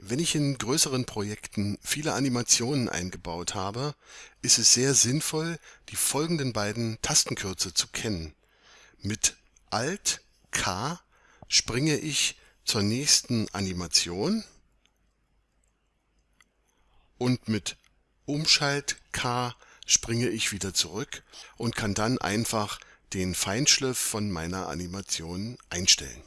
Wenn ich in größeren Projekten viele Animationen eingebaut habe, ist es sehr sinnvoll, die folgenden beiden Tastenkürze zu kennen. Mit Alt K springe ich zur nächsten Animation und mit Umschalt K springe ich wieder zurück und kann dann einfach den Feinschliff von meiner Animation einstellen